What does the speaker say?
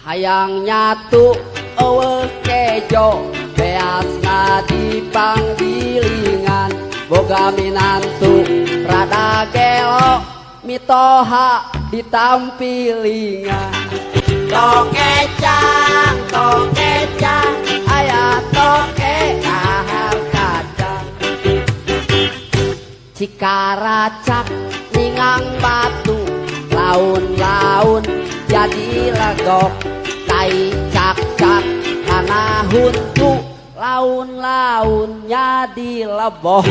hayang nyatu eueuh kejo beasna di panggilingan boga minantu rada gelo mitoha ditampilingan. Tokecang tokecang aya toke kahar kacang. Cikaracak ningang batu laun-laun jadi legok tai cak-cak tanah huntu laun-laun jadi leboh